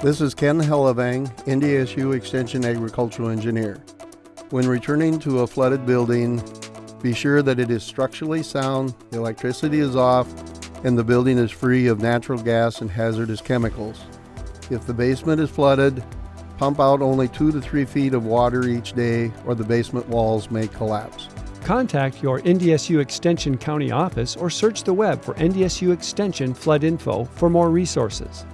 This is Ken Hellevang, NDSU Extension Agricultural Engineer. When returning to a flooded building, be sure that it is structurally sound, the electricity is off, and the building is free of natural gas and hazardous chemicals. If the basement is flooded, pump out only two to three feet of water each day or the basement walls may collapse. Contact your NDSU Extension County office or search the web for NDSU Extension Flood Info for more resources.